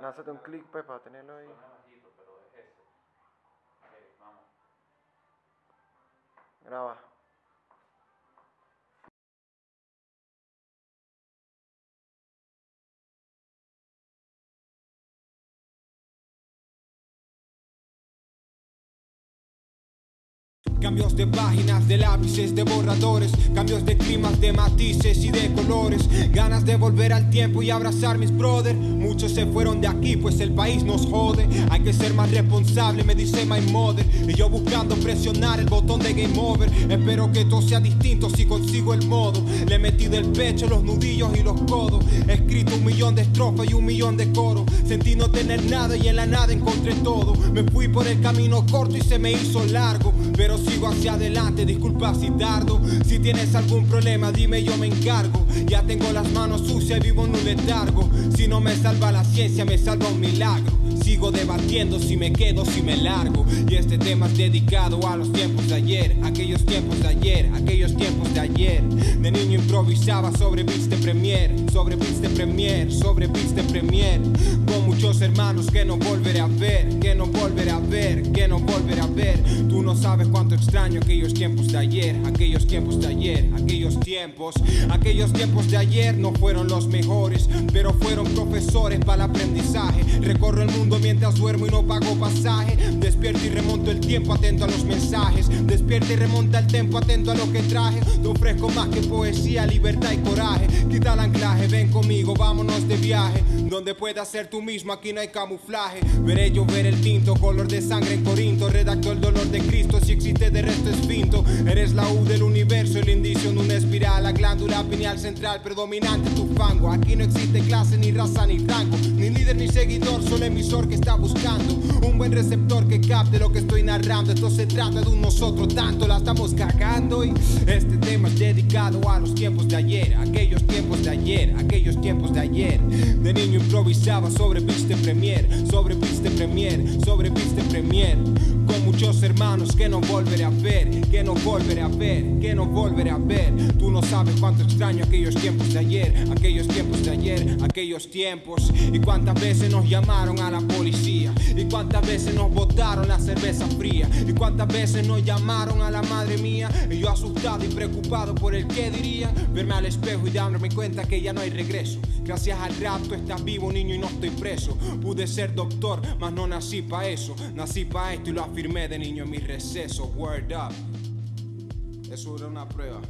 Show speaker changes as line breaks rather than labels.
Lánzate un clic pues, para tenerlo ahí.
Lo
Cambios de páginas, de lápices, de borradores. Cambios de climas, de matices y de colores. Ganas de volver al tiempo y abrazar mis brothers Muchos se fueron de aquí pues el país nos jode. Hay que ser más responsable, me dice my mother. Y yo buscando presionar el botón de game over. Espero que todo sea distinto si consigo el modo. Le he metido el pecho, los nudillos y los codos. He escrito un millón de estrofas y un millón de coros. Sentí no tener nada y en la nada encontré todo. Me fui por el camino corto y se me hizo largo. Pero sigo hacia adelante, disculpa si tardo. Si tienes algún problema dime yo me encargo. Ya tengo las manos sucias y vivo en un letargo. Si no me salva la ciencia me salva un milagro. Sigo debatiendo si me quedo, si me largo. Y este tema es dedicado a los tiempos de ayer. Aquellos tiempos de ayer, aquellos tiempos de ayer. De niño improvisaba sobre Viste Premier Sobre Viste Premier, sobre Viste Premier. Con muchos hermanos que no volveré a ver Que no volveré a ver, que no volveré a ver no sabes cuánto extraño aquellos tiempos de ayer Aquellos tiempos de ayer, aquellos tiempos Aquellos tiempos de ayer no fueron los mejores Pero fueron profesores para el aprendizaje. Recorro el mundo mientras duermo y no pago pasaje. Despierto y remonto el tiempo atento a los mensajes. Despierta y remonta el tiempo atento a lo que traje. Te ofrezco más que poesía, libertad y coraje. Quita el ven conmigo, vámonos de viaje. Donde puedas ser tú mismo, aquí no hay camuflaje. Veré llover el tinto, color de sangre en Corinto. Redacto el dolor de Cristo, si existe de resto es finto. Eres la U del universo, el indicio en una espiral. La glándula pineal central, predominante tu fango. Aquí no existe clase, ni raza, ni rango ni seguidor, solo emisor que está buscando. Un buen receptor que capte lo que estoy narrando. Esto se trata de un nosotros tanto, la estamos cagando. Y este tema es dedicado a los tiempos de ayer Aquellos tiempos de ayer, aquellos tiempos de ayer. De niño improvisaba sobre Viste Premier Sobre Viste Premier, sobre Viste Premier muchos hermanos que no volveré a ver Que no volveré a ver, que no volveré a ver. Tú no sabes cuánto extraño aquellos tiempos de ayer Aquellos tiempos de ayer, aquellos tiempos. Y cuántas veces nos llamaron a la policía Y cuántas veces nos botaron la cerveza fría Y cuántas veces nos llamaron a la madre mía. Y yo asustado y preocupado por el que diría Verme al espejo y darme cuenta que ya no hay regreso. Gracias al rap tú estás vivo niño y no estoy preso. Pude ser doctor, mas no nací pa' eso. Nací pa' esto y lo afirmé de niño en mi receso Word up. Eso era una prueba